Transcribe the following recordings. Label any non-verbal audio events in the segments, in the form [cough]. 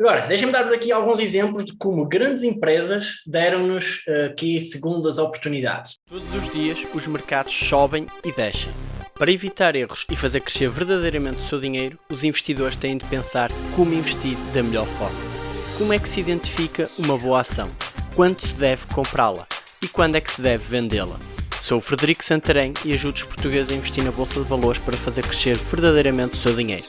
Agora, deixem-me dar-vos aqui alguns exemplos de como grandes empresas deram-nos uh, aqui segundas oportunidades. Todos os dias os mercados sobem e descem. Para evitar erros e fazer crescer verdadeiramente o seu dinheiro, os investidores têm de pensar como investir da melhor forma. Como é que se identifica uma boa ação? Quando se deve comprá-la? E quando é que se deve vendê-la? Sou o Frederico Santarém e ajudo os portugueses a investir na Bolsa de Valores para fazer crescer verdadeiramente o seu dinheiro.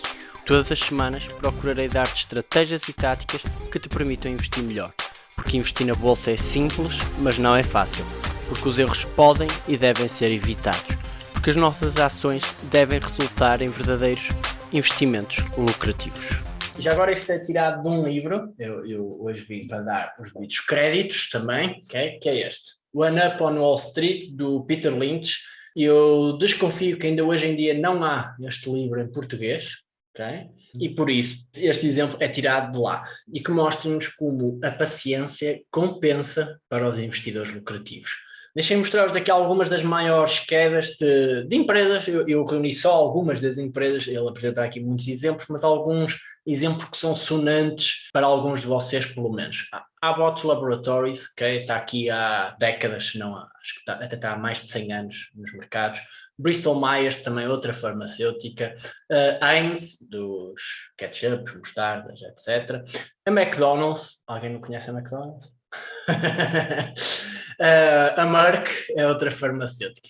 Todas as semanas procurarei dar-te estratégias e táticas que te permitam investir melhor. Porque investir na bolsa é simples, mas não é fácil. Porque os erros podem e devem ser evitados. Porque as nossas ações devem resultar em verdadeiros investimentos lucrativos. Já agora isto é tirado de um livro, eu, eu hoje vim para dar os devidos créditos também, okay? que é este. One Up on Wall Street, do Peter Lynch. Eu desconfio que ainda hoje em dia não há este livro em português, Okay? E por isso, este exemplo é tirado de lá e que mostra-nos como a paciência compensa para os investidores lucrativos. Deixem mostrar-vos aqui algumas das maiores quedas de, de empresas, eu, eu, reuni só algumas das empresas, ele apresenta aqui muitos exemplos, mas alguns exemplos que são sonantes para alguns de vocês pelo menos. A Abbott Laboratories, que está aqui há décadas, não acho que está, até está há mais de 100 anos nos mercados, Bristol Myers, também outra farmacêutica, uh, Heinz, dos ketchup, mostardas, etc. A McDonald's, alguém não conhece a McDonald's? [laughs] uh, a Merck é outra farmacêutica?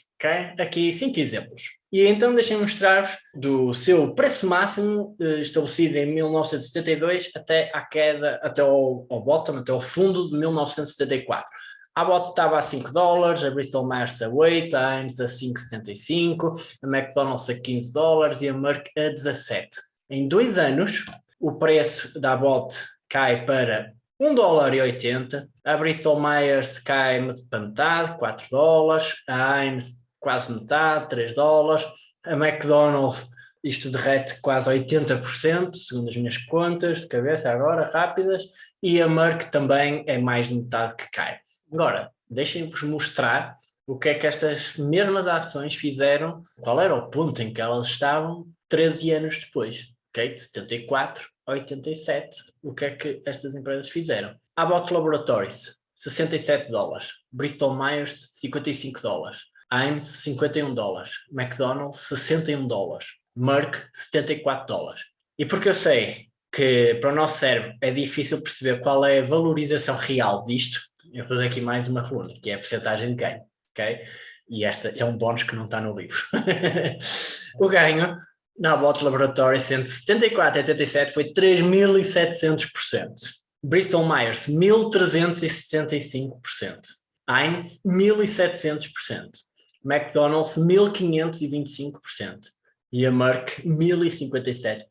Aqui cinco exemplos. E então deixem-me mostrar-vos do seu preço máximo uh, estabelecido em 1972 até à queda, até ao, ao bottom, até ao fundo de 1974. A Abbott estava a 5 dólares, a Bristol Myers a 8, a Heinz a 5,75, a McDonald's a 15 dólares e a Merck a 17. Em dois anos, o preço da Abbott cai para 1 dólar e 80, a Bristol Myers cai metade, 4 dólares, a Heinz quase metade, 3 dólares, a McDonald's isto derrete quase 80%, segundo as minhas contas de cabeça agora, rápidas, e a Merck também é mais de metade que cai. Agora, deixem-vos mostrar o que é que estas mesmas ações fizeram, qual era o ponto em que elas estavam 13 anos depois, ok? De 74 a 87, o que é que estas empresas fizeram? Abbott Laboratories, 67 dólares, Bristol Myers, 55 dólares, Heinz, 51 dólares, McDonald's, 61 dólares, Merck, 74 dólares. E porque eu sei que para o nosso cérebro é difícil perceber qual é a valorização real disto, eu vou fazer aqui mais uma coluna, que é a percentagem de ganho, ok? E esta é um bónus que não está no livro. [laughs] o ganho na Abbott Laboratories entre 74 e 87 foi 3.700%. Bristol Myers, 1.365%. Heinz, 1.700%. McDonald's, 1.525%. E a Merck, 1.057%.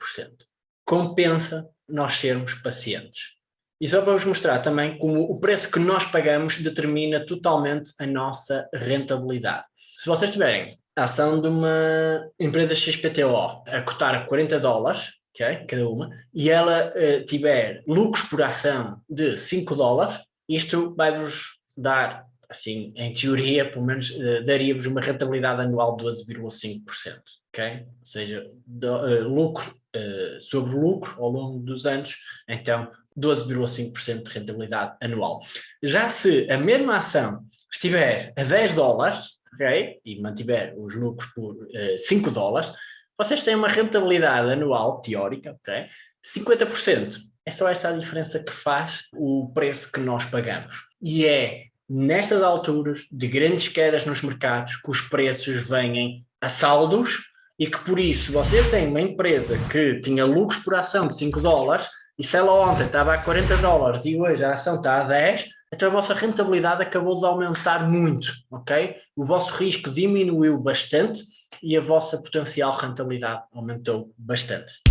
Compensa nós sermos pacientes. E só para vos mostrar também como o preço que nós pagamos determina totalmente a nossa rentabilidade. Se vocês tiverem a ação de uma empresa XPTO a cotar a 40 dólares, okay, cada uma, e ela uh, tiver lucros por ação de 5 dólares, isto vai-vos dar, assim, em teoria, pelo menos, uh, daria-vos uma rentabilidade anual de 12,5%, ok? Ou seja, do, uh, lucro sobre lucro ao longo dos anos, então 12,5% de rentabilidade anual. Já se a mesma ação estiver a 10 dólares, ok, e mantiver os lucros por uh, eh, 5 dólares, vocês têm uma rentabilidade anual teórica, ok, 50%. É só essa a diferença que faz o preço que nós pagamos. E é nestas alturas de grandes quedas nos mercados que os preços vêm a saldos e que por isso vocês têm uma empresa que tinha lucros por ação de 5 dólares e se ela ontem estava a 40 dólares e hoje a ação está a 10, então a vossa rentabilidade acabou de aumentar muito, ok? O vosso risco diminuiu bastante e a vossa potencial rentabilidade aumentou bastante.